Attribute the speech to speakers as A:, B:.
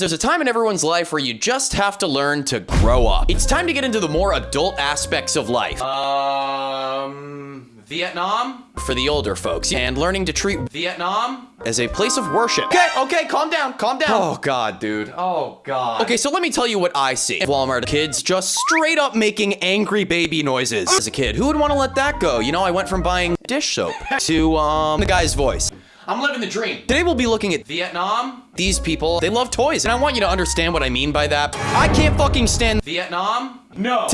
A: There's a time in everyone's life where you just have to learn to grow up. It's time to get into the more adult aspects of life.
B: Um, Vietnam?
A: for the older folks and learning to treat
B: Vietnam?
A: as a place of worship.
B: Okay, okay, calm down, calm down.
A: Oh god, dude.
B: Oh, God.
A: Okay, so let me tell you what I see. Walmart kids just straight up making angry baby noises. As a kid, who would want to let that go? You know, I went from buying dish soap to um the guy's voice.
B: I'm living the dream.
A: Today we'll be looking at
B: Vietnam?
A: these people. They love toys, and I want you to understand what I mean by that. I can't fucking stand
B: Vietnam? No.